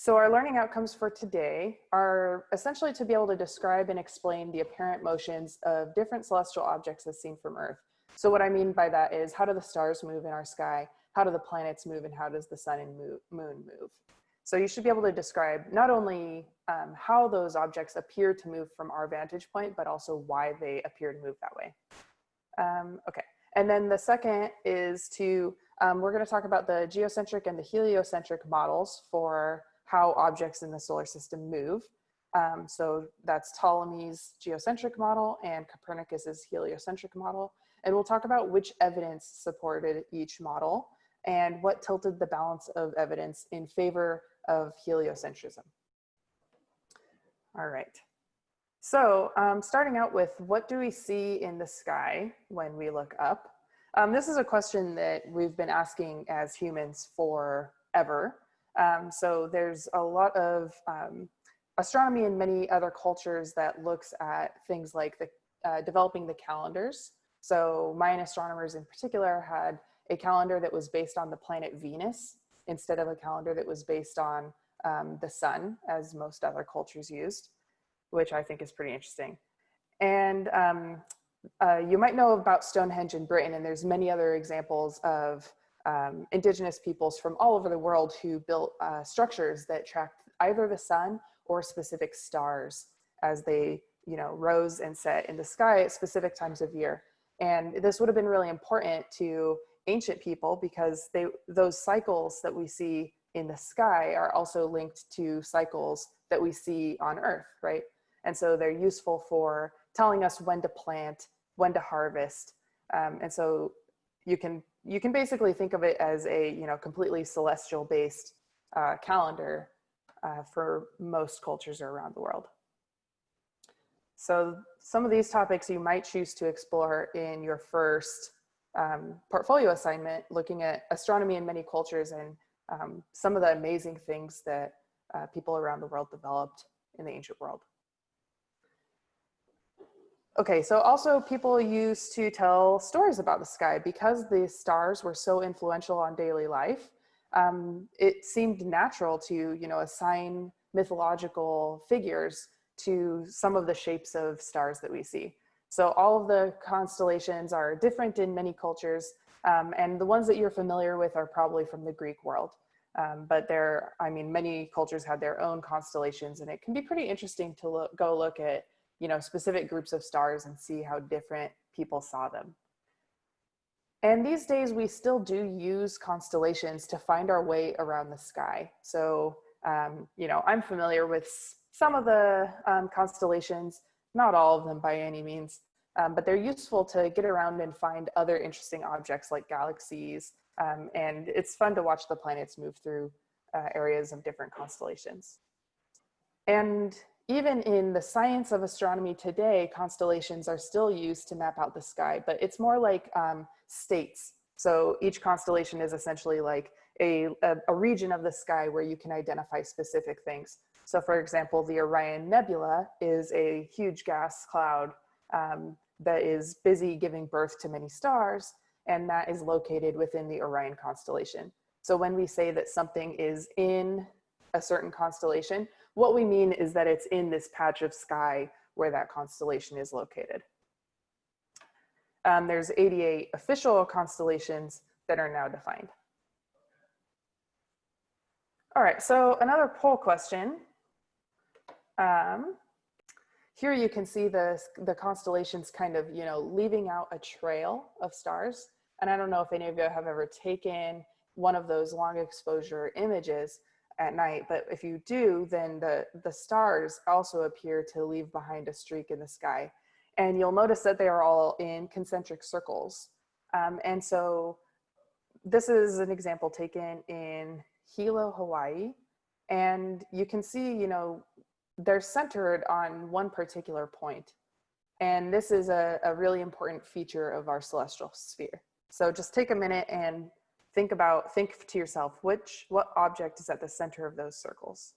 So our learning outcomes for today are essentially to be able to describe and explain the apparent motions of different celestial objects as seen from Earth. So what I mean by that is how do the stars move in our sky? How do the planets move and how does the sun and moon move? So you should be able to describe not only um, how those objects appear to move from our vantage point, but also why they appear to move that way. Um, okay, and then the second is to, um, we're gonna talk about the geocentric and the heliocentric models for how objects in the solar system move. Um, so that's Ptolemy's geocentric model and Copernicus's heliocentric model. And we'll talk about which evidence supported each model and what tilted the balance of evidence in favor of heliocentrism. All right. So um, starting out with what do we see in the sky when we look up? Um, this is a question that we've been asking as humans forever. Um, so there's a lot of um, astronomy in many other cultures that looks at things like the uh, developing the calendars. So Mayan astronomers in particular had a calendar that was based on the planet Venus instead of a calendar that was based on um, the sun as most other cultures used, which I think is pretty interesting. And um, uh, you might know about Stonehenge in Britain and there's many other examples of um, indigenous peoples from all over the world who built uh, structures that tracked either the sun or specific stars as they you know, rose and set in the sky at specific times of year. And this would have been really important to ancient people because they, those cycles that we see in the sky are also linked to cycles that we see on earth, right? And so they're useful for telling us when to plant, when to harvest. Um, and so you can you can basically think of it as a you know completely celestial based uh, calendar uh, for most cultures around the world. So some of these topics you might choose to explore in your first um, portfolio assignment, looking at astronomy in many cultures and um, some of the amazing things that uh, people around the world developed in the ancient world. Okay, so also people used to tell stories about the sky because the stars were so influential on daily life. Um, it seemed natural to, you know, assign mythological figures to some of the shapes of stars that we see. So all of the constellations are different in many cultures, um, and the ones that you're familiar with are probably from the Greek world. Um, but there, I mean, many cultures had their own constellations, and it can be pretty interesting to look, go look at you know, specific groups of stars and see how different people saw them. And these days we still do use constellations to find our way around the sky. So, um, you know, I'm familiar with some of the um, constellations, not all of them by any means, um, but they're useful to get around and find other interesting objects like galaxies. Um, and it's fun to watch the planets move through uh, areas of different constellations. And even in the science of astronomy today, constellations are still used to map out the sky, but it's more like um, states. So each constellation is essentially like a, a, a, region of the sky where you can identify specific things. So for example, the Orion Nebula is a huge gas cloud um, that is busy giving birth to many stars, and that is located within the Orion constellation. So when we say that something is in a certain constellation, what we mean is that it's in this patch of sky where that constellation is located. Um, there's 88 official constellations that are now defined. All right, so another poll question. Um, here you can see the, the constellations kind of, you know, leaving out a trail of stars. And I don't know if any of you have ever taken one of those long exposure images, at night, but if you do, then the, the stars also appear to leave behind a streak in the sky. And you'll notice that they are all in concentric circles. Um, and so this is an example taken in Hilo, Hawaii. And you can see, you know, they're centered on one particular point. And this is a, a really important feature of our celestial sphere. So just take a minute and think about, think to yourself, which, what object is at the center of those circles?